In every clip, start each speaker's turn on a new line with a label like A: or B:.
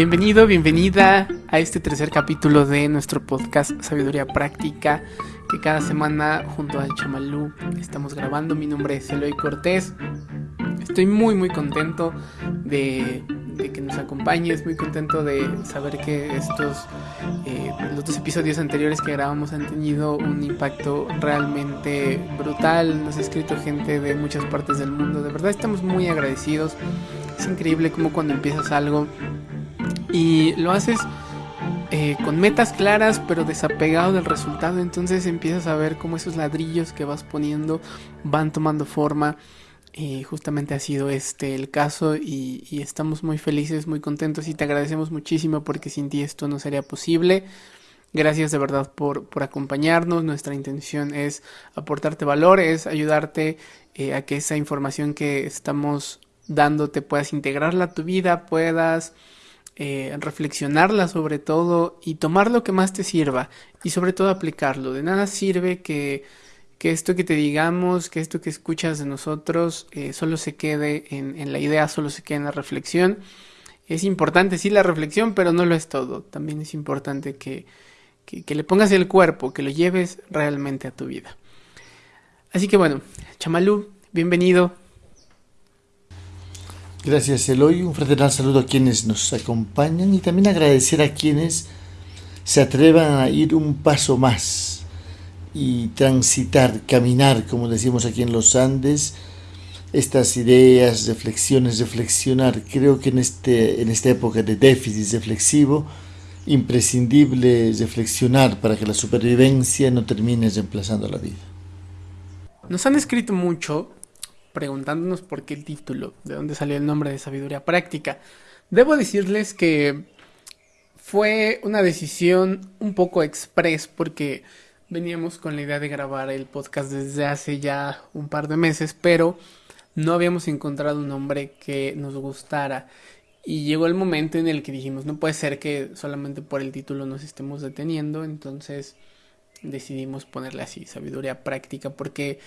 A: Bienvenido, bienvenida a este tercer capítulo de nuestro podcast Sabiduría Práctica que cada semana junto a Chamalú estamos grabando. Mi nombre es Eloy Cortés. Estoy muy muy contento de, que nos acompañes, muy contento de saber que estos eh, los dos episodios anteriores que grabamos han tenido un impacto realmente brutal. Nos ha escrito gente de muchas partes del mundo. De verdad estamos muy agradecidos. Es increíble como cuando empiezas algo y lo haces eh, con metas claras pero desapegado del resultado. Entonces empiezas a ver cómo esos ladrillos que vas poniendo van tomando forma. Y justamente ha sido este el caso y, estamos muy felices muy contentos y te agradecemos muchísimo porque sin ti esto no sería posible. Gracias de verdad por, por acompañarnos. Nuestra intención es aportarte valores, ayudarte eh, a que esa información que estamos dándote puedas integrarla a tu vida, puedas eh, reflexionarla sobre todo y tomar lo que más te sirva y sobre todo aplicarlo. De nada sirve que, esto que te digamos, que esto que escuchas de nosotros eh, solo se quede en, la idea, solo se quede en la reflexión. Es importante, sí, la reflexión, pero no lo es todo. También es importante que, que le pongas el cuerpo, que lo lleves realmente a tu vida. Así que bueno, Chamalú, bienvenido.
B: Gracias Eloy, un fraternal saludo a quienes nos acompañan y también agradecer a quienes se atrevan a ir un paso más y transitar, caminar, como decimos aquí en los Andes, estas ideas, reflexiones, reflexionar. Creo que en, este, en esta época de déficit reflexivo, imprescindible reflexionar para que la supervivencia no termine reemplazando la vida.
A: Nos han escrito mucho preguntándonos por qué el título, de dónde salió el nombre de sabiduría práctica. Debo decirles que fue una decisión un poco express porque veníamos con la idea de grabar el podcast desde hace ya un par de meses, pero no habíamos encontrado un nombre que nos gustara. Y llegó el momento en el que dijimos, no puede ser que solamente por el título nos estemos deteniendo, entonces decidimos ponerle así, sabiduría práctica, porque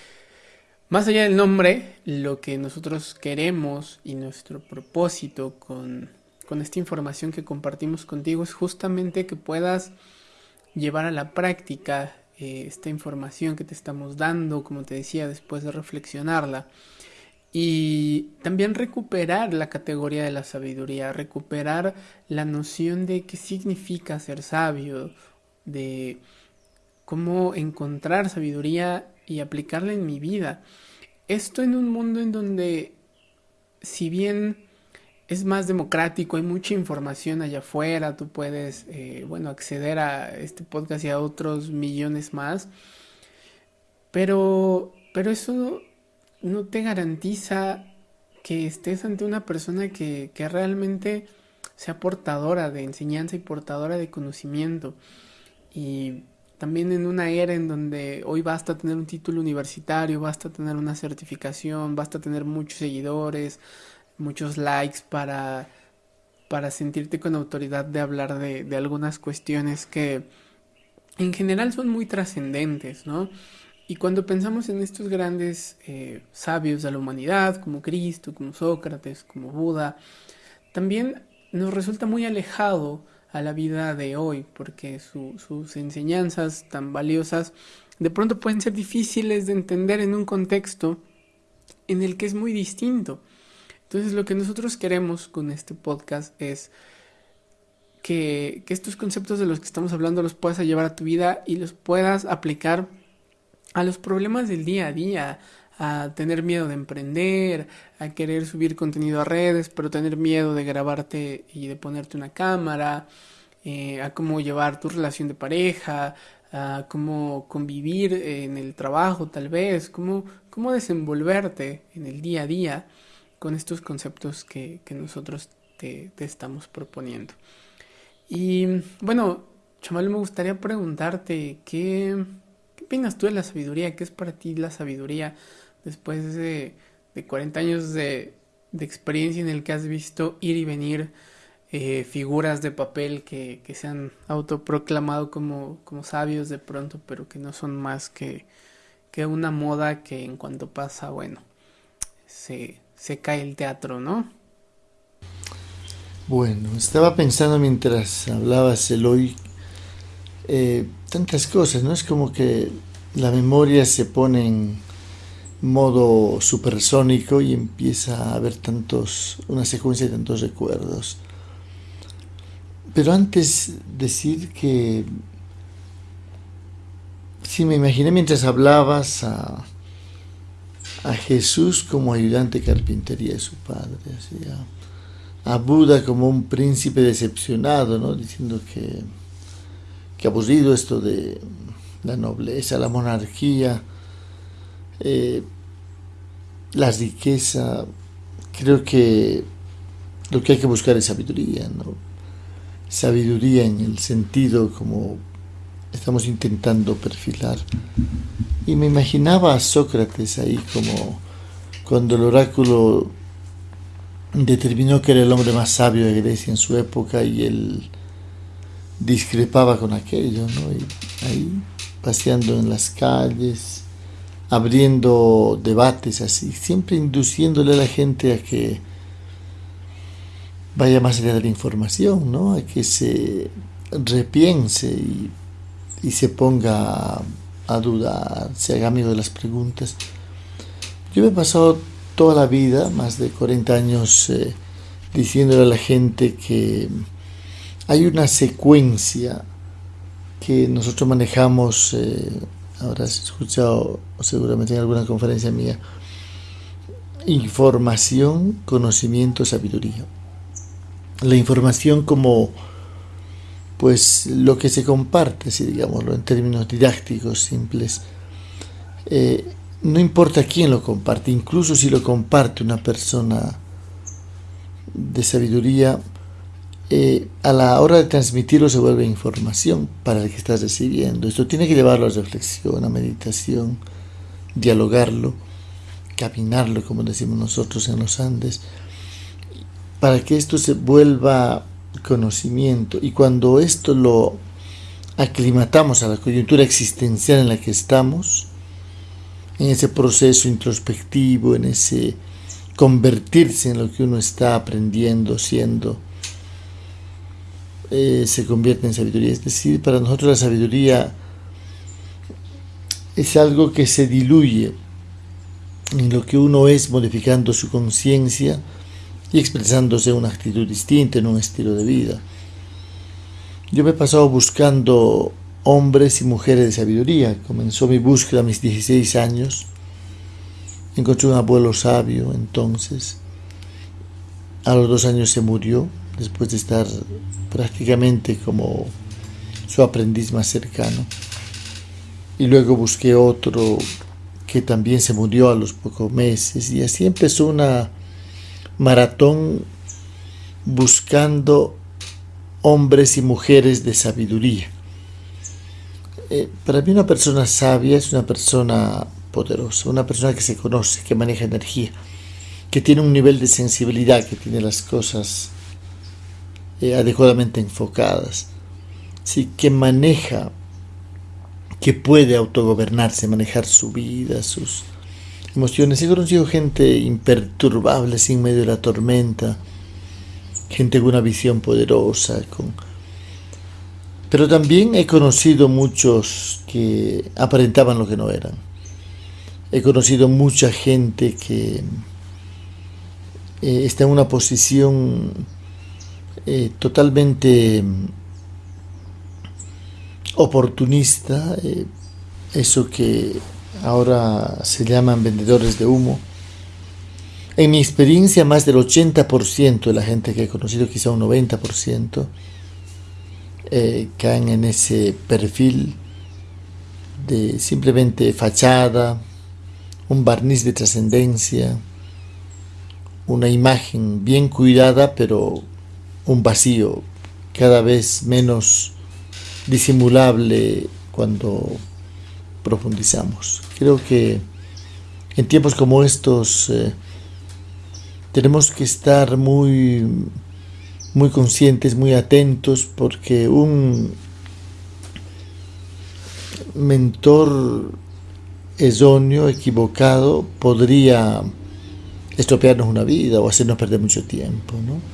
A: más allá del nombre, lo que nosotros queremos y nuestro propósito con, esta información que compartimos contigo es justamente que puedas llevar a la práctica eh, esta información que te estamos dando, como te decía, después de reflexionarla. Y también recuperar la categoría de la sabiduría, recuperar la noción de qué significa ser sabio, de cómo encontrar sabiduría y aplicarla en mi vida. Esto en un mundo en donde, si bien es más democrático, hay mucha información allá afuera, tú puedes, eh, bueno, acceder a este podcast y a otros millones más, pero, pero eso no te garantiza que estés ante una persona que, que realmente sea portadora de enseñanza y portadora de conocimiento. Y también en una era en donde hoy basta tener un título universitario, basta tener una certificación, basta tener muchos seguidores, muchos likes para, para sentirte con autoridad de hablar de, de algunas cuestiones que en general son muy trascendentes, ¿no? Y cuando pensamos en estos grandes eh, sabios de la humanidad, como Cristo, como Sócrates, como Buda, también nos resulta muy alejado a la vida de hoy, porque sus enseñanzas tan valiosas de pronto pueden ser difíciles de entender en un contexto en el que es muy distinto. Entonces lo que nosotros queremos con este podcast es que, que estos conceptos de los que estamos hablando los puedas llevar a tu vida y los puedas aplicar a los problemas del día a día, a tener miedo de emprender, a querer subir contenido a redes, pero tener miedo de grabarte y de ponerte una cámara, eh, a cómo llevar tu relación de pareja, a cómo convivir en el trabajo tal vez, cómo, cómo desenvolverte en el día a día con estos conceptos que, nosotros te, estamos proponiendo. Y bueno, Chamal, me gustaría preguntarte, ¿qué, ¿qué opinas tú de la sabiduría? ¿Qué es para ti la sabiduría? Después de, de 40 años de, de, experiencia en el que has visto ir y venir eh, figuras de papel que, que, se han autoproclamado como, como sabios de pronto, pero que no son más que, que una moda que en cuanto pasa, bueno, se, se cae el teatro, ¿no?
B: Bueno, estaba pensando mientras hablabas, Eloy, eh, tantas cosas, ¿no? Es como que la memoria se pone en modo supersónico y empieza a haber tantos, una secuencia de tantos recuerdos. Pero antes decir que sí me imaginé mientras hablabas a, a Jesús como ayudante carpintería de su padre, así, a, Buda como un príncipe decepcionado, ¿no? diciendo que, que aburrido esto de la nobleza, la monarquía, eh, la riqueza. Creo que lo que hay que buscar es sabiduría, ¿no? Sabiduría en el sentido como estamos intentando perfilar. Y me imaginaba a Sócrates ahí como cuando el oráculo determinó que era el hombre más sabio de Grecia en su época y él discrepaba con aquello, ¿no? Y ahí paseando en las calles, abriendo debates así, siempre induciéndole a la gente a que vaya más allá de la información, ¿no? A que se repiense y, se ponga a, dudar, se haga amigo de las preguntas. Yo me he pasado toda la vida, más de 40 años, eh, diciéndole a la gente que hay una secuencia que nosotros manejamos, eh, habrás escuchado seguramente en alguna conferencia mía, información, conocimiento, sabiduría. La información como pues lo que se comparte, si digámoslo en términos didácticos simples, eh, no importa quién lo comparte, incluso si lo comparte una persona de sabiduría, eh, a la hora de transmitirlo se vuelve información para el que estás recibiendo. Esto tiene que llevarlo a reflexión, a meditación, dialogarlo, caminarlo, como decimos nosotros en los Andes, para que esto se vuelva conocimiento. Y cuando esto lo aclimatamos a la coyuntura existencial en la que estamos, en ese proceso introspectivo, en ese convertirse en lo que uno está aprendiendo, siendo, eh, se convierte en sabiduría. Es decir, para nosotros la sabiduría es algo que se diluye en lo que uno es modificando su conciencia y expresándose una actitud distinta, en un estilo de vida. Yo me he pasado buscando hombres y mujeres de sabiduría. Comenzó mi búsqueda a mis 16 años. Encontré un abuelo sabio entonces. A los dos años se murió después de estar prácticamente como su aprendiz más cercano. Y luego busqué otro que también se murió a los pocos meses y así empezó una maratón buscando hombres y mujeres de sabiduría. Eh, para mí una persona sabia es una persona poderosa, una persona que se conoce, que maneja energía, que tiene un nivel de sensibilidad, que tiene las cosas adecuadamente enfocadas, sí, que maneja, que puede autogobernarse, manejar su vida, sus emociones. He conocido gente imperturbable, sin medio de la tormenta, gente con una visión poderosa, con... pero también he conocido muchos que aparentaban lo que no eran. He conocido mucha gente que eh, está en una posición eh, totalmente mm, oportunista, eh, eso que ahora se llaman vendedores de humo. En mi experiencia, más del 80% de la gente que he conocido, quizá un 90%, eh, caen en ese perfil de simplemente fachada, un barniz de trascendencia, una imagen bien cuidada, pero un vacío cada vez menos disimulable cuando profundizamos. Creo que en tiempos como estos eh, tenemos que estar muy, muy conscientes, muy atentos, porque un mentor erróneo, equivocado, podría estropearnos una vida o hacernos perder mucho tiempo. ¿no?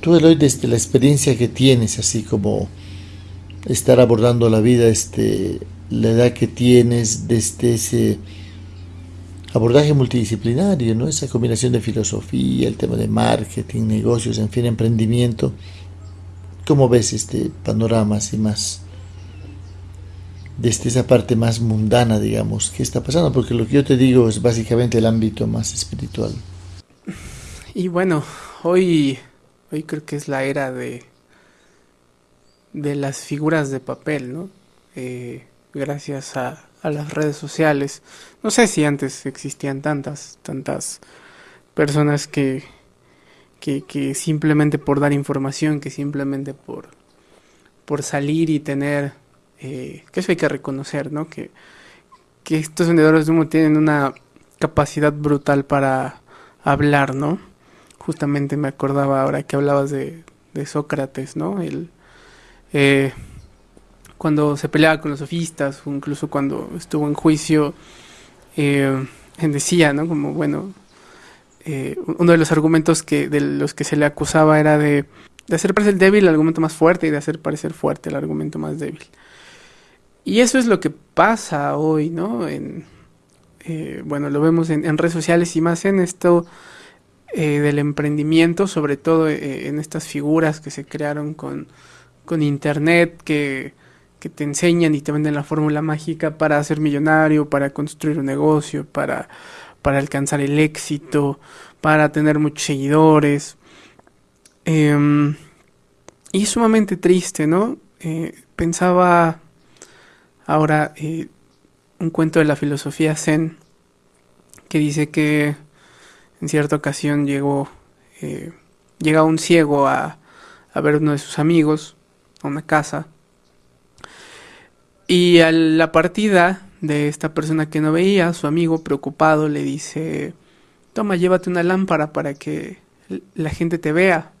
B: Tú, Eloy, desde la experiencia que tienes, así como estar abordando la vida, este, la edad que tienes, desde ese abordaje multidisciplinario, ¿no? Esa combinación de filosofía, el tema de marketing, negocios, en fin, emprendimiento. ¿Cómo ves este panorama así más desde esa parte más mundana, digamos, qué está pasando? Porque lo que yo te digo es básicamente el ámbito más espiritual.
A: Y bueno, hoy Hoy creo que es la era de, de las figuras de papel, ¿no? Eh, gracias a, las redes sociales. No sé si antes existían tantas, tantas personas que, que, simplemente por dar información, que simplemente por, por salir y tener, eh, que eso hay que reconocer, ¿no? Que, que estos vendedores de humo tienen una capacidad brutal para hablar, ¿no? Justamente me acordaba ahora que hablabas de, Sócrates, ¿no? El, eh, cuando se peleaba con los sofistas, o incluso cuando estuvo en juicio, eh, decía, ¿no? Como, bueno, eh, uno de los argumentos que, de los que se le acusaba era de, hacer parecer débil el argumento más fuerte y de hacer parecer fuerte el argumento más débil. Y eso es lo que pasa hoy, ¿no? En, bueno, lo vemos en, en redes sociales y más en esto eh, del emprendimiento, sobre todo eh, en estas figuras que se crearon con, con internet, que, que, te enseñan y te venden la fórmula mágica para ser millonario, para construir un negocio, para, para alcanzar el éxito, para tener muchos seguidores. Em, y es sumamente triste, ¿no? Eh, pensaba ahora un cuento de la filosofía zen que dice que en cierta ocasión llegó, eh, llega un ciego a, a ver uno de sus amigos a una casa. Y a la partida de esta persona que no veía, su amigo preocupado le dice, toma, llévate una lámpara para que la gente te vea.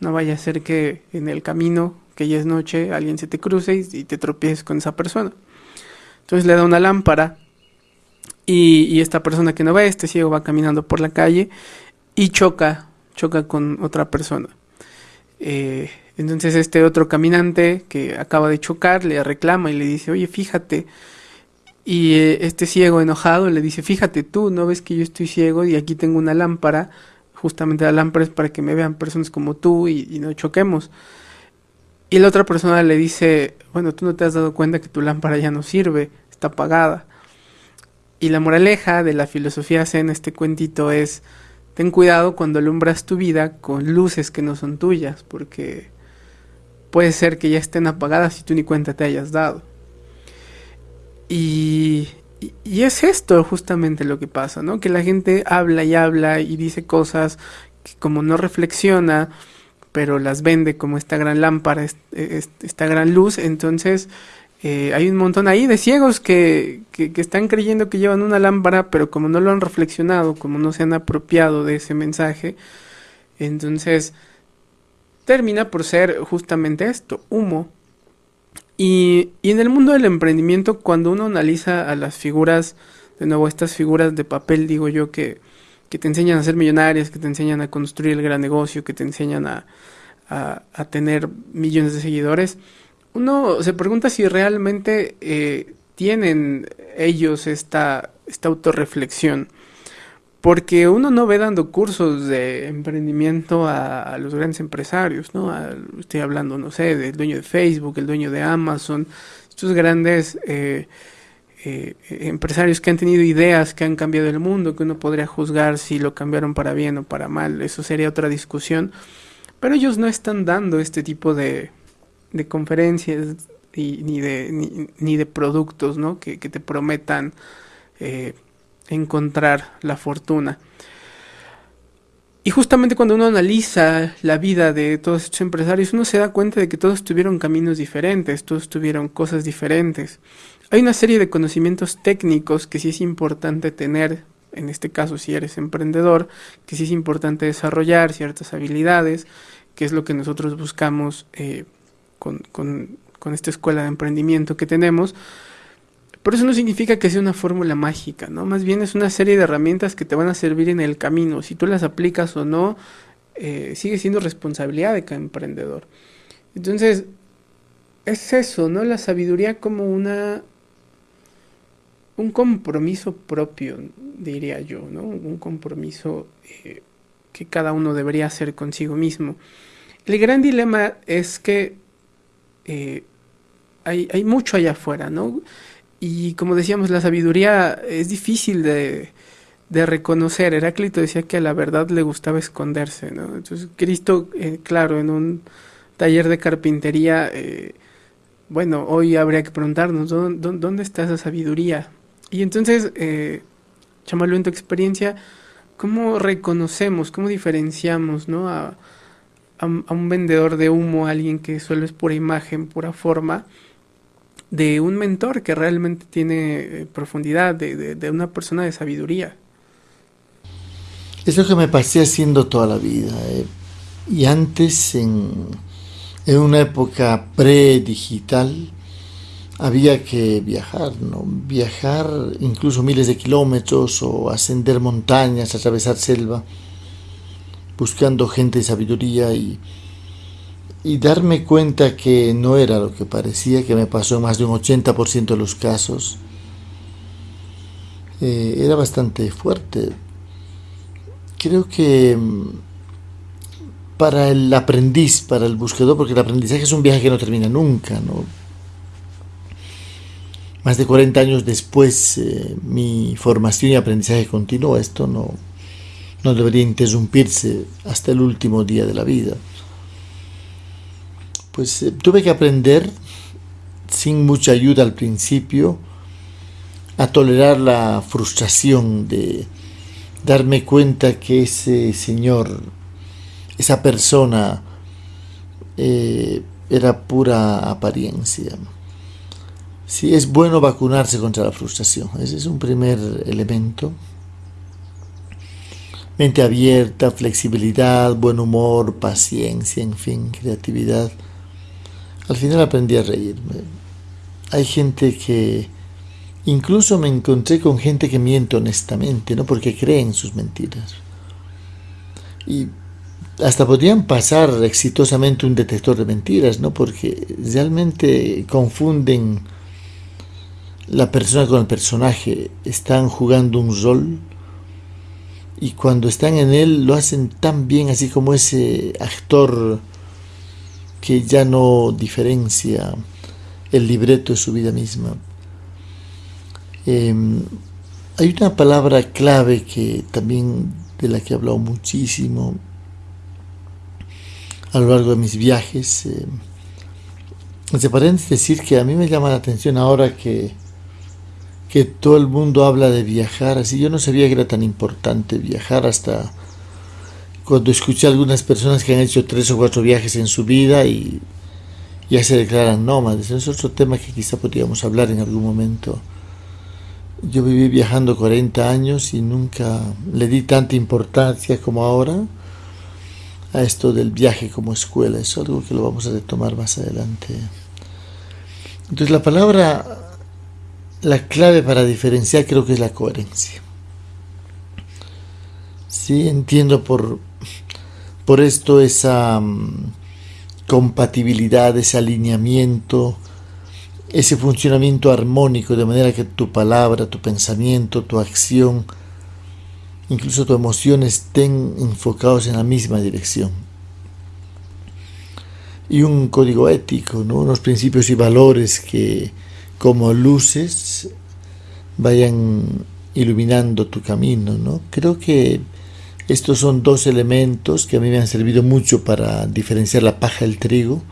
A: No vaya a ser que en el camino, que ya es noche, alguien se te cruce y te tropieces con esa persona. Entonces le da una lámpara y, esta persona que no ve, este ciego va caminando por la calle y choca, choca con otra persona. Eh, entonces este otro caminante que acaba de chocar le reclama y le dice, oye, fíjate. Y eh, este ciego enojado le dice, fíjate tú, no ves que yo estoy ciego y aquí tengo una lámpara. Justamente la lámpara es para que me vean personas como tú y, y no choquemos. Y la otra persona le dice, bueno, tú no te has dado cuenta que tu lámpara ya no sirve, está apagada. Y la moraleja de la filosofía zen, este cuentito es, ten cuidado cuando alumbras tu vida con luces que no son tuyas, porque puede ser que ya estén apagadas y tú ni cuenta te hayas dado. Y, y, es esto justamente lo que pasa, ¿no? Que la gente habla y habla y dice cosas que como no reflexiona, pero las vende como esta gran lámpara, esta gran luz, entonces eh, hay un montón ahí de ciegos que, que, están creyendo que llevan una lámpara, pero como no lo han reflexionado, como no se han apropiado de ese mensaje, entonces termina por ser justamente esto, humo. Y, y en el mundo del emprendimiento, cuando uno analiza a las figuras, de nuevo, estas figuras de papel, digo yo, que, que te enseñan a ser millonarias, que te enseñan a construir el gran negocio, que te enseñan a, a, a tener millones de seguidores, uno se pregunta si realmente eh, tienen ellos esta, esta autorreflexión. Porque uno no ve dando cursos de emprendimiento a, los grandes empresarios, ¿no? estoy hablando, no sé, del dueño de Facebook, el dueño de Amazon, estos grandes eh, eh, empresarios que han tenido ideas que han cambiado el mundo, que uno podría juzgar si lo cambiaron para bien o para mal, eso sería otra discusión. Pero ellos no están dando este tipo de, de conferencias y, ni, de, ni, de productos ¿no? que, te prometan eh, encontrar la fortuna. Y justamente cuando uno analiza la vida de todos estos empresarios, uno se da cuenta de que todos tuvieron caminos diferentes, todos tuvieron cosas diferentes. Hay una serie de conocimientos técnicos que sí es importante tener, en este caso si eres emprendedor, que sí es importante desarrollar ciertas habilidades, que es lo que nosotros buscamos eh, con, esta escuela de emprendimiento que tenemos. Pero eso no significa que sea una fórmula mágica, ¿no? Más bien es una serie de herramientas que te van a servir en el camino. Si tú las aplicas o no, eh, sigue siendo responsabilidad de cada emprendedor. Entonces, es eso, ¿no? La sabiduría como una un compromiso propio, diría yo, ¿no? Un compromiso eh, que cada uno debería hacer consigo mismo. El gran dilema es que eh, hay, mucho allá afuera, ¿no? Y como decíamos, la sabiduría es difícil de, reconocer. Heráclito decía que a la verdad le gustaba esconderse, ¿no? Entonces, Cristo, eh, claro, en un taller de carpintería, eh, bueno, hoy habría que preguntarnos, ¿dónde, está esa sabiduría? Y entonces, eh, Chamalu, en tu experiencia, ¿cómo reconocemos, cómo diferenciamos, ¿no? A, un vendedor de humo, a alguien que suele es pura imagen, pura forma, de un mentor que realmente tiene eh, profundidad, de, de una persona de sabiduría.
B: Es lo que me pasé haciendo toda la vida. Eh. Y antes, en, en una época pre-digital, había que viajar, ¿no? Viajar incluso miles de kilómetros o ascender montañas, atravesar selva, buscando gente de sabiduría y, y darme cuenta que no era lo que parecía, que me pasó en más de un 80% de los casos. Eh, era bastante fuerte creo que mm, para el aprendiz, para el buscador, porque el aprendizaje es un viaje que no termina nunca, ¿no? Más de 40 años después, eh, mi formación y aprendizaje continúa. Esto no, no debería interrumpirse hasta el último día de la vida. Pues eh, tuve que aprender, sin mucha ayuda al principio, a tolerar la frustración de, darme cuenta que ese señor, esa persona, eh, era pura apariencia. Sí, es bueno vacunarse contra la frustración. Ese es un primer elemento. Mente abierta, flexibilidad, buen humor, paciencia, en fin, creatividad. Al final aprendí a reírme. Hay gente que Incluso me encontré con gente que miente honestamente, ¿no? Porque creen en sus mentiras. Y hasta podrían pasar exitosamente un detector de mentiras, ¿no? Porque realmente confunden la persona con el personaje, están jugando un rol y cuando están en él lo hacen tan bien, así como ese actor que ya no diferencia el libreto de su vida misma. Em, hay una palabra clave que también de la que he hablado muchísimo a lo largo de mis viajes. Eh, se parece decir que a mí me llama la atención ahora que, que todo el mundo habla de viajar, así yo no sabía que era tan importante viajar hasta cuando escuché a algunas personas que han hecho tres o cuatro viajes en su vida y ya se declaran nómades. Es otro tema que quizá podríamos hablar en algún momento. Yo viví viajando 40 años y nunca le di tanta importancia como ahora a esto del viaje como escuela. Es algo que lo vamos a retomar más adelante. Entonces la palabra, la clave para diferenciar creo que es la coherencia. Sí, entiendo por, por esto esa mm, compatibilidad, ese alineamiento, ese funcionamiento armónico, de manera que tu palabra, tu pensamiento, tu acción, incluso tu emoción estén enfocados en la misma dirección. Y un código ético, ¿no? unos principios y valores que como luces vayan iluminando tu camino. ¿no? Creo que estos son dos elementos que a mí me han servido mucho para diferenciar la paja del trigo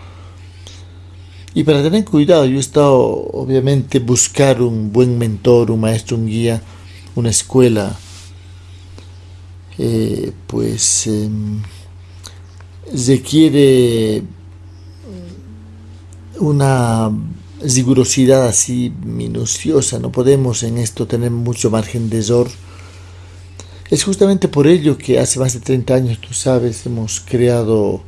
B: y para tener cuidado, yo he estado obviamente buscar un buen mentor, un maestro, un guía, una escuela, eh, pues em, requiere una rigurosidad así minuciosa, no podemos en esto tener mucho margen de error. Es justamente por ello que hace más de 30 años, tú sabes, hemos creado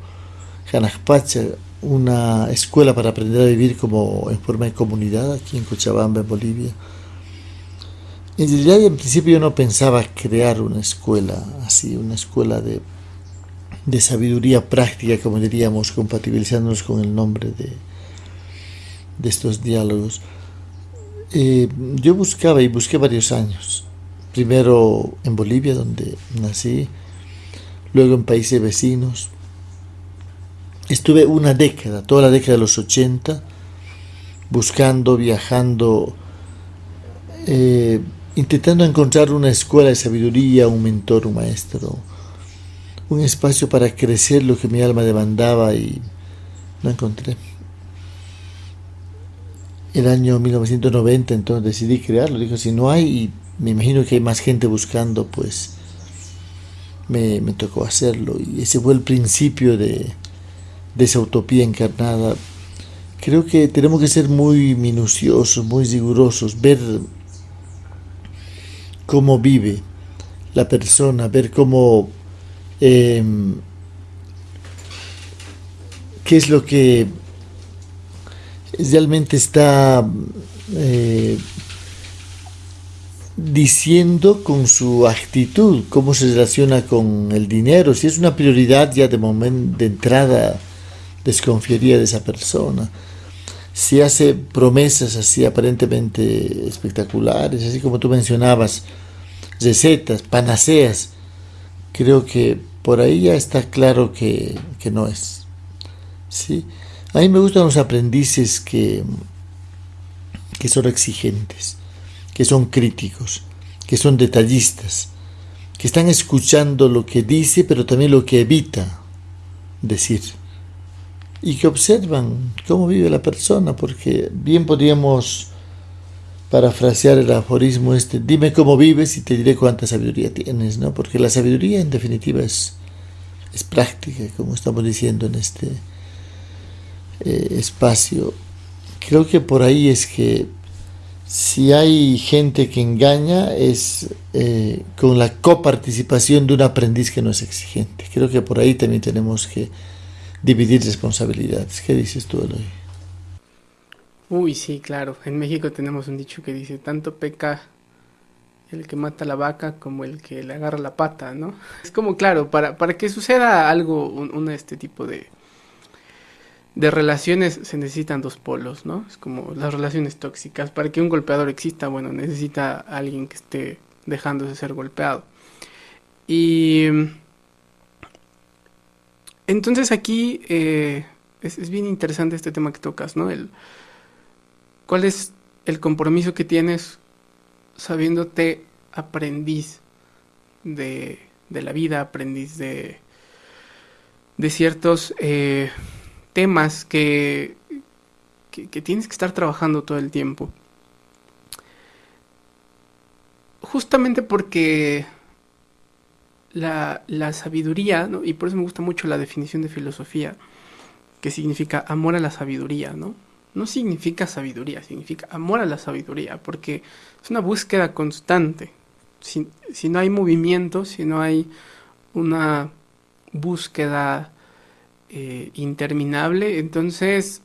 B: Hanakpacha, una escuela para aprender a vivir como en forma de comunidad aquí en Cochabamba, en Bolivia. En realidad, en principio yo no pensaba crear una escuela así, una escuela de, de sabiduría práctica, como diríamos, compatibilizándonos con el nombre de, de estos diálogos. Eh, yo buscaba y busqué varios años. Primero en Bolivia, donde nací, luego en países vecinos. Estuve una década, toda la década de los 80, buscando, viajando, eh, intentando encontrar una escuela de sabiduría, un mentor, un maestro, un espacio para crecer lo que mi alma demandaba y no encontré. El año 1990 entonces decidí crearlo, dijo, si no hay, y me imagino que hay más gente buscando, pues me, tocó hacerlo. Y ese fue el principio de, de esa utopía encarnada. Creo que tenemos que ser muy minuciosos, muy rigurosos, ver cómo vive la persona, ver cómo Em, qué es lo que realmente está eh, diciendo con su actitud, cómo se relaciona con el dinero, si es una prioridad ya de momento de entrada desconfiaría de esa persona. Si hace promesas así aparentemente espectaculares, así como tú mencionabas, recetas, panaceas, creo que por ahí ya está claro que, no es. ¿sí? A mí me gustan los aprendices que, que son exigentes, que son críticos, que son detallistas, que están escuchando lo que dice, pero también lo que evita decir. Y que observan cómo vive la persona, porque bien podríamos parafrasear el aforismo este, dime cómo vives y te diré cuánta sabiduría tienes, ¿no? Porque la sabiduría en definitiva es, es práctica, como estamos diciendo en este eh, espacio. Creo que por ahí es que si hay gente que engaña es eh, con la coparticipación de un aprendiz que no es exigente. Creo que por ahí también tenemos que dividir responsabilidades. ¿Qué dices tú, Eloy?
A: Uy, sí, claro. En México tenemos un dicho que dice, tanto peca el que mata la vaca como el que le agarra la pata, ¿no? Es como, claro, para, para que suceda algo, un, este tipo de, de relaciones se necesitan dos polos, ¿no? Es como las relaciones tóxicas. Para que un golpeador exista, bueno, necesita alguien que esté dejándose ser golpeado. Y entonces aquí eh, es, bien interesante este tema que tocas, ¿no? El, ¿Cuál es el compromiso que tienes sabiéndote aprendiz de, la vida, aprendiz de, de ciertos eh, temas que, que, tienes que estar trabajando todo el tiempo? Justamente porque la, la sabiduría, y por eso me gusta mucho la definición de filosofía, que significa amor a la sabiduría, ¿no? no significa sabiduría, significa amor a la sabiduría, porque es una búsqueda constante. Si, no hay movimiento, si no hay una búsqueda eh, interminable, entonces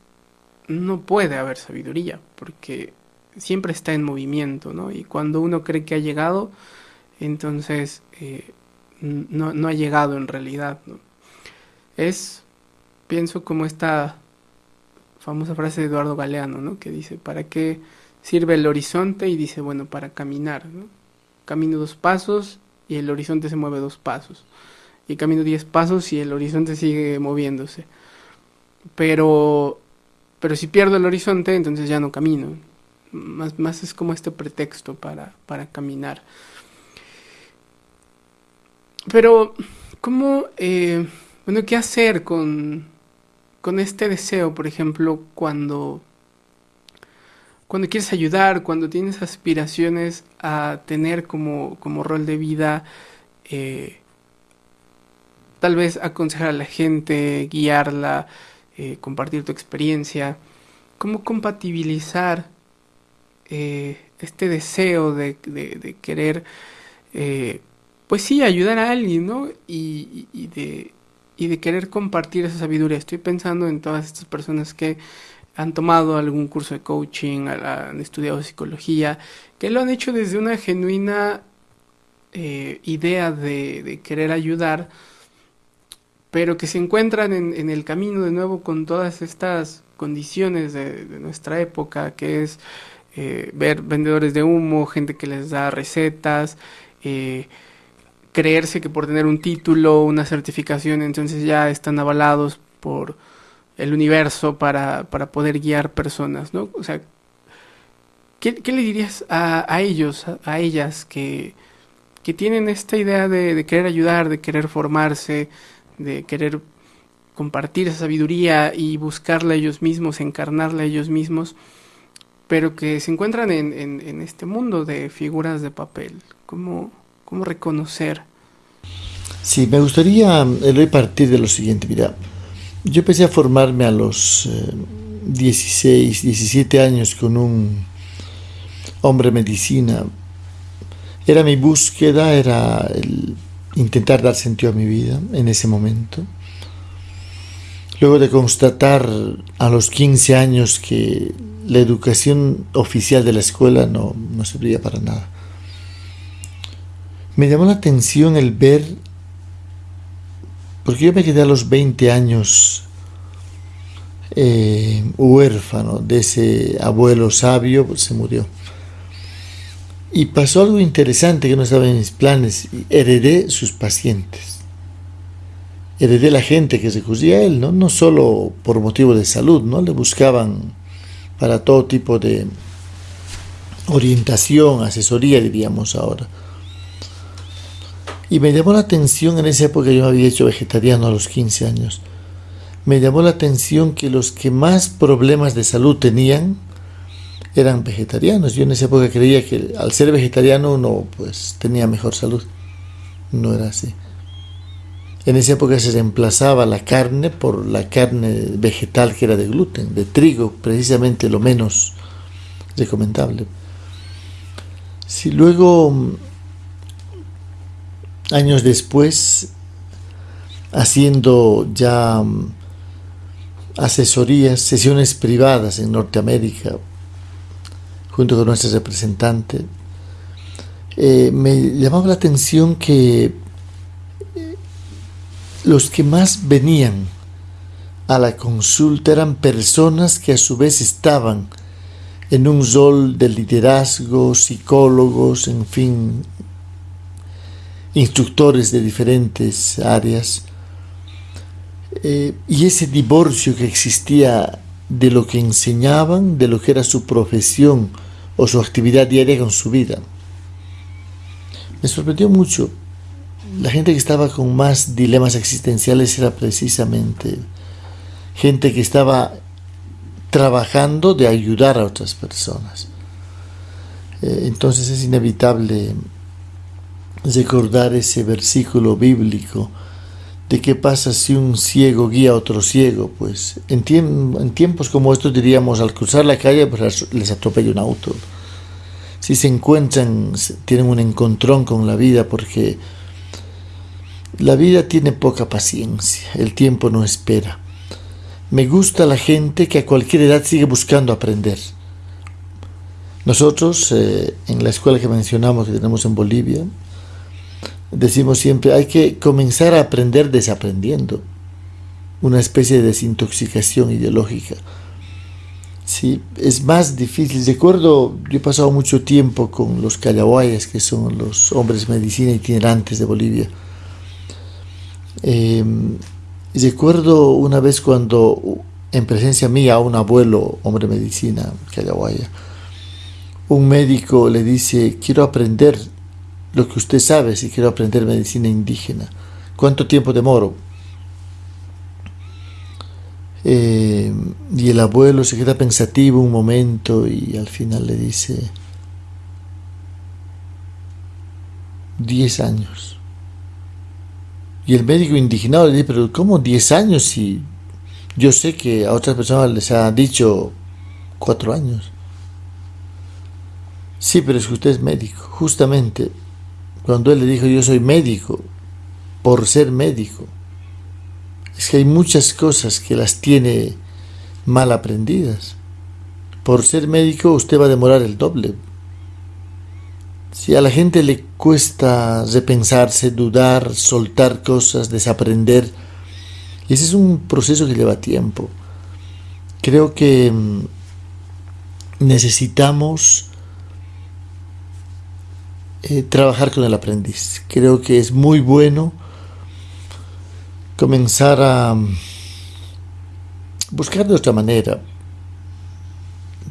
A: no puede haber sabiduría, porque siempre está en movimiento, ¿no? Y cuando uno cree que ha llegado, entonces eh, no, no, ha llegado en realidad. Es, pienso como esta famosa frase de Eduardo Galeano, ¿no? Que dice, ¿para qué sirve el horizonte? Y dice, bueno, para caminar, ¿no? Camino dos pasos y el horizonte se mueve dos pasos. Y camino diez pasos y el horizonte sigue moviéndose. Pero, pero si pierdo el horizonte, entonces ya no camino. Más, más es como este pretexto para, para caminar. Pero, ¿cómo, eh, bueno, qué hacer con, con este deseo, por ejemplo, cuando, cuando quieres ayudar, cuando tienes aspiraciones a tener como, como rol de vida, eh, tal vez aconsejar a la gente, guiarla, eh, compartir tu experiencia, cómo compatibilizar eh, este deseo de, querer, pues sí, ayudar a alguien, ¿no? y de, y de querer compartir esa sabiduría. Estoy pensando en todas estas personas que han tomado algún curso de coaching, han estudiado psicología, que lo han hecho desde una genuina eh, idea de, querer ayudar, pero que se encuentran en, el camino de nuevo con todas estas condiciones de, nuestra época, que es eh, ver vendedores de humo, gente que les da recetas, eh, creerse que por tener un título, una certificación, entonces ya están avalados por el universo para, para poder guiar personas, ¿no? O sea, ¿qué, le dirías a, ellos, a, ellas que, que, tienen esta idea de, querer ayudar, de querer formarse, de querer compartir esa sabiduría y buscarla ellos mismos, encarnarla ellos mismos, pero que se encuentran en, en, este mundo de figuras de papel? ¿Cómo, cómo reconocer?
B: Sí, me gustaría, Eloy, partir de lo siguiente. Mira, yo empecé a formarme a los 16, eh, 17 años con un hombre medicina. Era mi búsqueda, era el intentar dar sentido a mi vida en ese momento. Luego de constatar a los 15 años que la educación oficial de la escuela no, no servía para nada. Me llamó la atención el ver porque yo me quedé a los 20 años eh, huérfano de ese abuelo sabio, pues se murió. Y pasó algo interesante que no estaba en mis planes. Heredé sus pacientes. Heredé la gente que se acudía a él, ¿no? no solo por motivo de salud, ¿no? Le buscaban para todo tipo de orientación, asesoría, diríamos ahora. Y me llamó la atención en esa época, yo me había hecho vegetariano a los 15 años, me llamó la atención que los que más problemas de salud tenían eran vegetarianos. Yo en esa época creía que al ser vegetariano uno pues tenía mejor salud. No era así. En esa época se reemplazaba la carne por la carne vegetal que era de gluten, de trigo, precisamente lo menos recomendable. Si luego años después, haciendo ya mm, asesorías, sesiones privadas en Norteamérica, junto con nuestro representante, eh, me llamaba la atención que eh, los que más venían a la consulta eran personas que a su vez estaban en un rol de liderazgo, psicólogos, en fin, instructores de diferentes áreas, eh, y ese divorcio que existía de lo que enseñaban, de lo que era su profesión o su actividad diaria con su vida. Me sorprendió mucho. La gente que estaba con más dilemas existenciales era precisamente gente que estaba trabajando de ayudar a otras personas. Eh, entonces es inevitable recordar ese versículo bíblico de qué pasa si un ciego guía a otro ciego. Pues en, tiempos como estos diríamos, al cruzar la calle pues les atropella un auto. Si se encuentran, tienen un encontrón con la vida porque la vida tiene poca paciencia, el tiempo no espera. Me gusta la gente que a cualquier edad sigue buscando aprender. Nosotros, eh, en la escuela que mencionamos que tenemos en Bolivia, decimos siempre, hay que comenzar a aprender desaprendiendo, una especie de desintoxicación ideológica. Sí, es más difícil. Recuerdo, yo he pasado mucho tiempo con los callahuayas, que son los hombres medicina itinerantes de Bolivia. Eh, recuerdo una vez cuando, en presencia mía, un abuelo, hombre medicina, callahuaya, un médico le dice, quiero aprender lo que usted sabe si quiero aprender medicina indígena. ¿Cuánto tiempo demoro? Eh, y el abuelo se queda pensativo un momento y al final le dice, 10 años. Y el médico indignado le dice, pero ¿cómo 10 años si yo sé que a otras personas les ha dicho 4 años? Sí, pero es que usted es médico. Justamente cuando él le dijo yo soy médico, por ser médico. Es que hay muchas cosas que las tiene mal aprendidas. Por ser médico usted va a demorar el doble. Si a la gente le cuesta repensarse, dudar, soltar cosas, desaprender, ese es un proceso que lleva tiempo. Creo que mm, necesitamos eh, trabajar con el aprendiz. Creo que es muy bueno comenzar a mm, buscar de otra manera.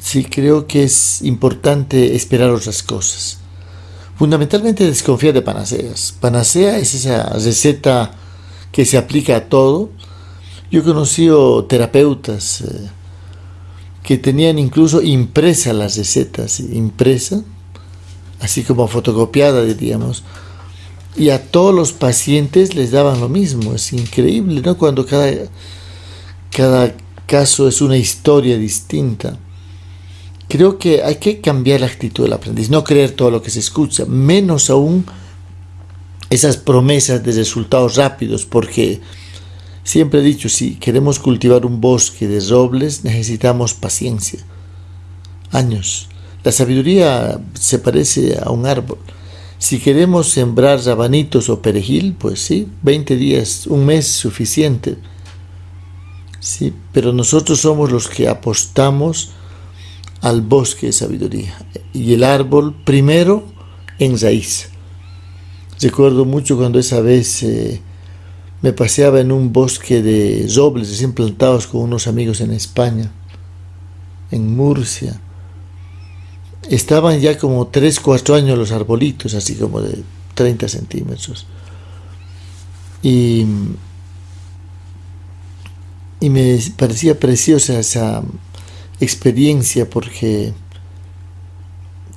B: Sí, creo que es importante esperar otras cosas. Fundamentalmente desconfiar de panaceas. Panacea es esa receta que se aplica a todo. Yo he conocido terapeutas eh, que tenían incluso impresa las recetas, impresa, así como fotocopiada, diríamos, y a todos los pacientes les daban lo mismo. Es increíble, ¿no? Cuando cada, cada caso es una historia distinta. Creo que hay que cambiar la actitud del aprendiz, no creer todo lo que se escucha, menos aún esas promesas de resultados rápidos, porque siempre he dicho, si queremos cultivar un bosque de robles, necesitamos paciencia, años. La sabiduría se parece a un árbol. Si queremos sembrar rabanitos o perejil, pues sí, 20 días, un mes suficiente. Sí, pero nosotros somos los que apostamos al bosque de sabiduría. Y el árbol primero en raíz. Recuerdo mucho cuando esa vez eh, me paseaba en un bosque de robles recién plantados con unos amigos en España, en Murcia. Estaban ya como 3, 4 años los arbolitos, así como de 30 centímetros. Y, y me parecía preciosa esa, experiencia porque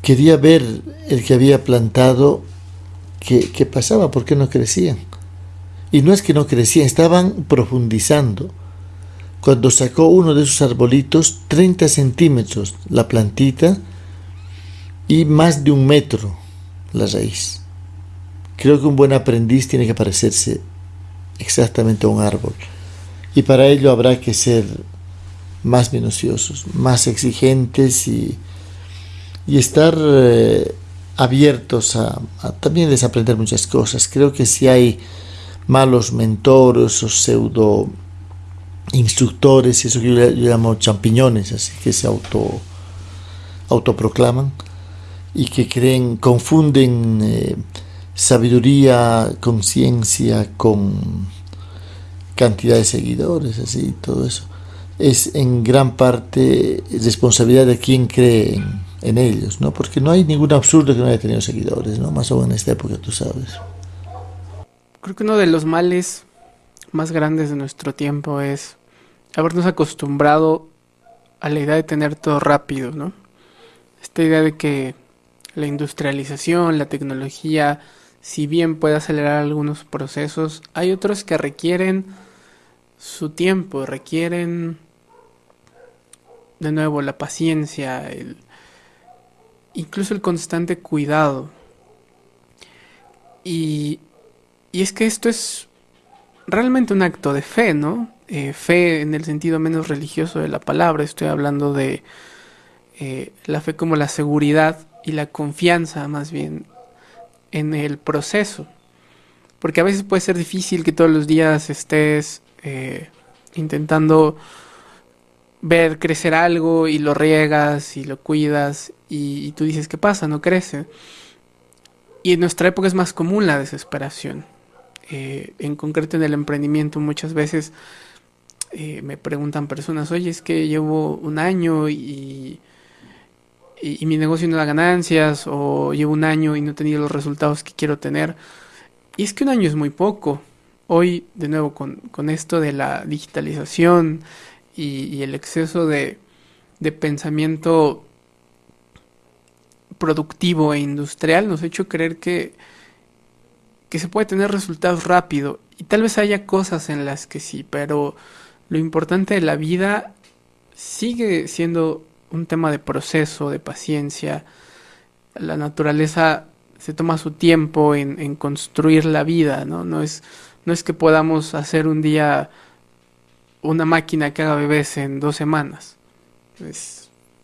B: quería ver el que había plantado qué, pasaba, por qué no crecían. Y no es que no crecían, estaban profundizando. Cuando sacó uno de esos arbolitos, 30 centímetros la plantita y más de un metro la raíz. Creo que un buen aprendiz tiene que parecerse exactamente a un árbol. Y para ello habrá que ser más minuciosos, más exigentes y, y estar eh, abiertos a, también desaprender muchas cosas. Creo que si hay malos mentores o pseudo instructores, eso que yo, llamo champiñones, así que se auto autoproclaman y que creen, confunden eh, sabiduría, conciencia con cantidad de seguidores, así, todo eso es en gran parte responsabilidad de quien cree en, ellos, ¿no? Porque no hay ningún absurdo que no haya tenido seguidores, ¿no? Más o en esta época, tú sabes.
A: Creo que uno de los males más grandes de nuestro tiempo es habernos acostumbrado a la idea de tener todo rápido, ¿no? Esta idea de que la industrialización, la tecnología, si bien puede acelerar algunos procesos, hay otros que requieren su tiempo, requieren de nuevo la paciencia, incluso el constante cuidado. Y, y, es que esto es realmente un acto de fe, ¿no? Eh, fe en el sentido menos religioso de la palabra, estoy hablando de eh, la fe como la seguridad y la confianza más bien en el proceso. Porque a veces puede ser difícil que todos los días estés eh, intentando ver crecer algo y lo riegas y lo cuidas y, tú dices, ¿qué pasa? No crece. Y en nuestra época es más común la desesperación. Eh, en concreto en el emprendimiento muchas veces eh, me preguntan personas, oye, es que llevo un año y, y, mi negocio no da ganancias o llevo un año y no he tenido los resultados que quiero tener. Y es que un año es muy poco. Hoy, de nuevo, con, con esto de la digitalización, y, el exceso de, pensamiento productivo e industrial nos ha hecho creer que, que se puede tener resultados rápido. Y tal vez haya cosas en las que sí, pero lo importante de la vida sigue siendo un tema de proceso, de paciencia. La naturaleza se toma su tiempo en, construir la vida, ¿no? No es, no es que podamos hacer un día una máquina que haga bebés en dos semanas.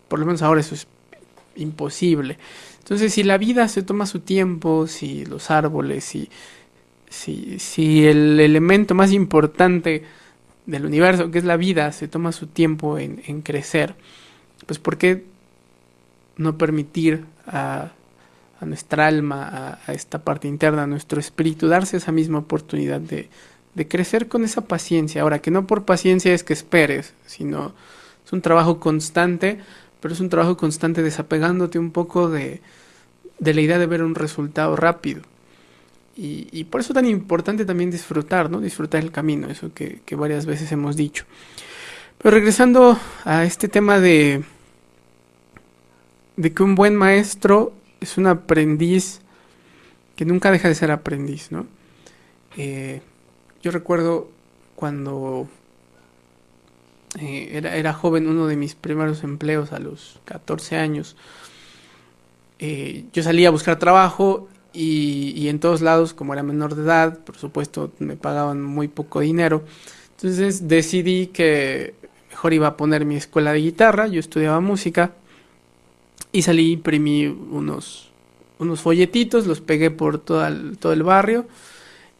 A: por lo menos ahora eso es imposible. Entonces, si la vida se toma su tiempo, si los árboles, si, si, si el elemento más importante del universo, que es la vida, se toma su tiempo en, en crecer, pues ¿por qué no permitir a, nuestra alma, a, esta parte interna, a nuestro espíritu, darse esa misma oportunidad de, crecer con esa paciencia? Ahora, que no por paciencia es que esperes, sino es un trabajo constante, pero es un trabajo constante desapegándote un poco de, la idea de ver un resultado rápido. Y, por eso es tan importante también disfrutar, ¿no? Disfrutar el camino, eso que, que, varias veces hemos dicho. Pero regresando a este tema de, de que un buen maestro es un aprendiz que nunca deja de ser aprendiz, ¿no? Eh, yo recuerdo cuando eh, era, joven, uno de mis primeros empleos a los 14 años, eh, yo salía a buscar trabajo y, y, en todos lados, como era menor de edad, por supuesto me pagaban muy poco dinero. Entonces decidí que mejor iba a poner mi escuela de guitarra, yo estudiaba música y salí, imprimí unos, unos folletitos, los pegué por todo el, todo el barrio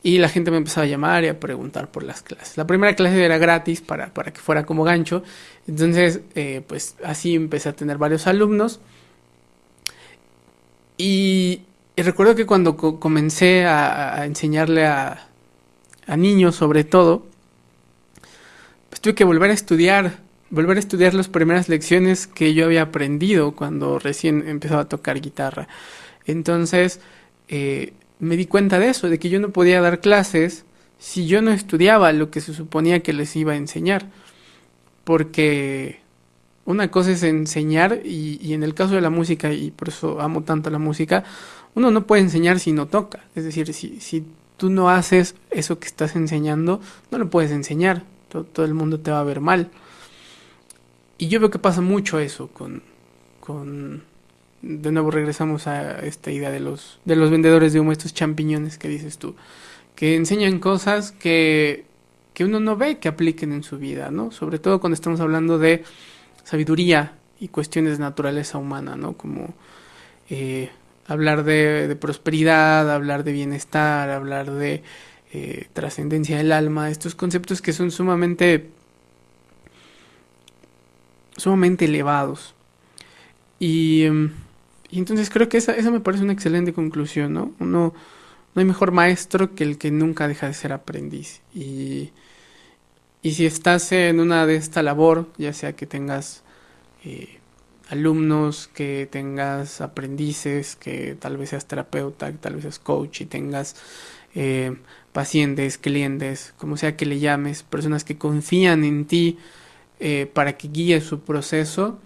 A: y la gente me empezaba a llamar y a preguntar por las clases. La primera clase era gratis para, para que fuera como gancho, entonces eh, pues así empecé a tener varios alumnos. Y, recuerdo que cuando co comencé a, a enseñarle a, a, niños sobre todo, pues tuve que volver a estudiar, volver a estudiar las primeras lecciones que yo había aprendido cuando recién empezaba a tocar guitarra. Entonces eh, me di cuenta de eso, de que yo no podía dar clases si yo no estudiaba lo que se suponía que les iba a enseñar. Porque una cosa es enseñar y, y en el caso de la música, y por eso amo tanto la música, uno no puede enseñar si no toca. Es decir, si, si tú no haces eso que estás enseñando, no lo puedes enseñar. Todo, el mundo te va a ver mal. Y yo veo que pasa mucho eso con, con... De nuevo regresamos a esta idea de los, de los vendedores de humo, estos champiñones que dices tú, que enseñan cosas que, que uno no ve que apliquen en su vida, ¿no? Sobre todo cuando estamos hablando de sabiduría y cuestiones de naturaleza humana, ¿no? Como... Eh, hablar de, prosperidad, hablar de bienestar, hablar de eh, trascendencia del alma, estos conceptos que son sumamente sumamente elevados. Y, y entonces creo que esa, esa, me parece una excelente conclusión, ¿no? Uno, no hay mejor maestro que el que nunca deja de ser aprendiz. Y, y si estás en una de esta labor, ya sea que tengas eh, alumnos, que tengas aprendices, que tal vez seas terapeuta, que tal vez seas coach y tengas eh, pacientes, clientes, como sea que le llames, personas que confían en ti eh, para que guíes su proceso,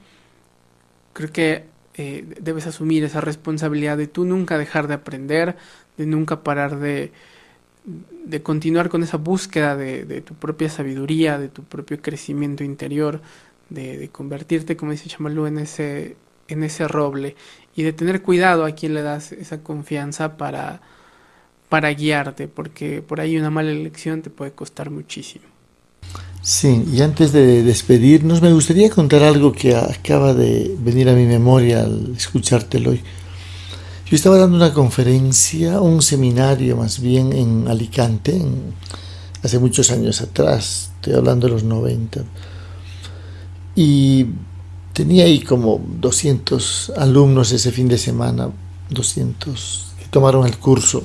A: creo que eh, debes asumir esa responsabilidad de tú nunca dejar de aprender, de nunca parar de, de continuar con esa búsqueda de, de tu propia sabiduría, de tu propio crecimiento interior, de, de, convertirte, como dice Chamalú, en ese, en ese roble y de tener cuidado a quien le das esa confianza para, para guiarte, porque por ahí una mala elección te puede costar muchísimo.
B: Sí, y antes de despedirnos, me gustaría contar algo que acaba de venir a mi memoria al escuchártelo hoy. Yo estaba dando una conferencia, un seminario más bien en Alicante, hace muchos años atrás, estoy hablando de los 90 y tenía ahí como 200 alumnos ese fin de semana, 200 que tomaron el curso.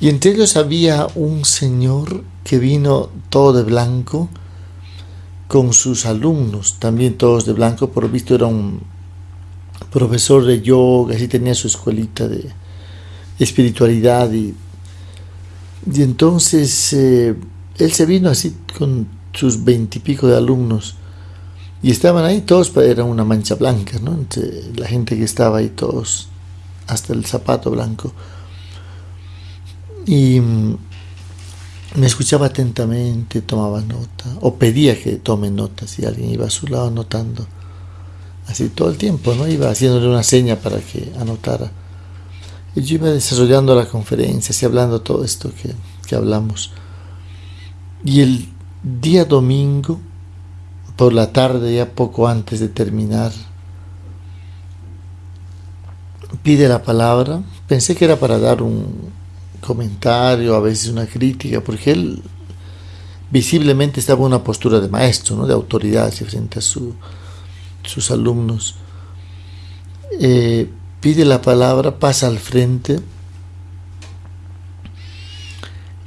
B: Y entre ellos había un señor que vino todo de blanco con sus alumnos, también todos de blanco, por lo visto era un profesor de yoga, así tenía su escuelita de espiritualidad y, entonces eh, él se vino así con sus veintipico de alumnos y estaban ahí todos, era una mancha blanca, ¿no? Entre la gente que estaba ahí, todos, hasta el zapato blanco. Y mm, me escuchaba atentamente, tomaba nota, o pedía que tome nota si alguien iba a su lado anotando. Así todo el tiempo, ¿no? Iba haciéndole una seña para que anotara. Y yo iba desarrollando la conferencia, así hablando todo esto que, que hablamos. Y el día domingo, por la tarde, ya poco antes de terminar, pide la palabra. Pensé que era para dar un comentario, a veces una crítica, porque él visiblemente estaba en una postura de maestro, ¿no? de autoridad frente a sus alumnos. Eh, pide la palabra, pasa al frente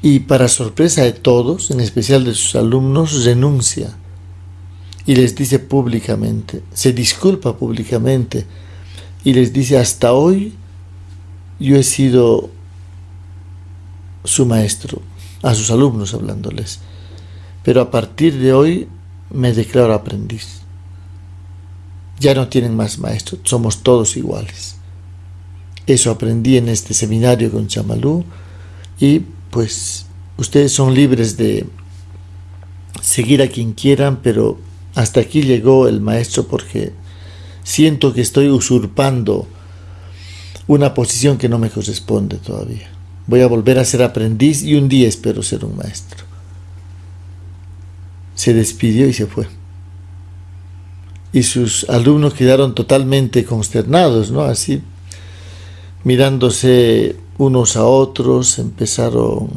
B: y para sorpresa de todos, en especial de sus alumnos, renuncia y les dice públicamente, se disculpa públicamente y les dice, hasta hoy yo he sido su maestro, a sus alumnos hablándoles, pero a partir de hoy me declaro aprendiz. Ya no tienen más maestros, somos todos iguales. Eso aprendí en este seminario con Chamalú y pues ustedes son libres de seguir a quien quieran, pero hasta aquí llegó el maestro porque siento que estoy usurpando una posición que no me corresponde todavía. Voy a volver a ser aprendiz y un día espero ser un maestro. Se despidió y se fue. Y sus alumnos quedaron totalmente consternados, ¿no? Así, mirándose unos a otros, empezaron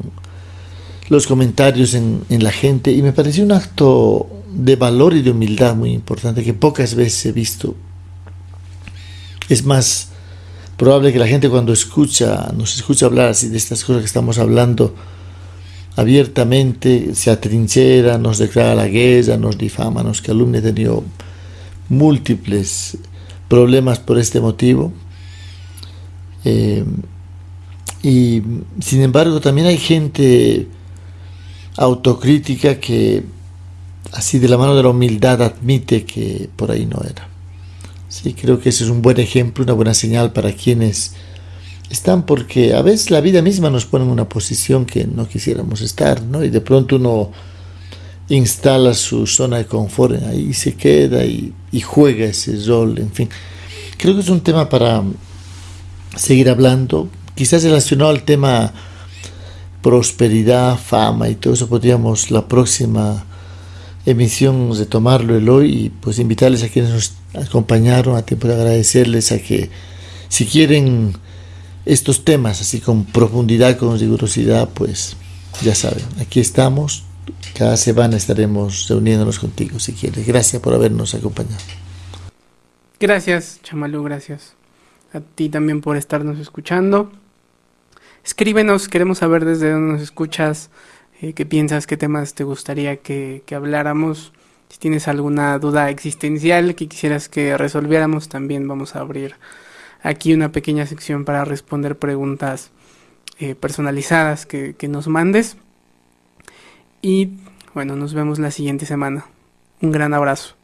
B: los comentarios en, en la gente y me pareció un acto de valor y de humildad muy importante que pocas veces he visto. Es más probable que la gente cuando escucha, nos escucha hablar así de estas cosas que estamos hablando abiertamente, se atrinchera, nos declara la guerra, nos difama, nos calumnia. He tenido múltiples problemas por este motivo. Eh, y sin embargo también hay gente autocrítica que así de la mano de la humildad admite que por ahí no era. Sí, creo que ese es un buen ejemplo, una buena señal para quienes están, porque a veces la vida misma nos pone en una posición que no quisiéramos estar, ¿no? Y de pronto uno instala su zona de confort ahí se queda y, y juega ese rol, en fin. Creo que es un tema para seguir hablando, quizás relacionado al tema prosperidad, fama y todo eso podríamos la próxima emisión de tomarlo el hoy y pues invitarles a quienes nos acompañaron, a tiempo de agradecerles a que si quieren estos temas así con profundidad, con rigurosidad, pues ya saben, aquí estamos, cada semana estaremos reuniéndonos contigo si quieres. Gracias por habernos acompañado.
A: Gracias, Chamalú, gracias. A ti también por estarnos escuchando. Escríbenos, queremos saber desde dónde nos escuchas eh, qué piensas, qué temas te gustaría que, que, habláramos. Si tienes alguna duda existencial que quisieras que resolviéramos, también vamos a abrir aquí una pequeña sección para responder preguntas eh, personalizadas que, que nos mandes. Y bueno, nos vemos la siguiente semana. Un gran abrazo.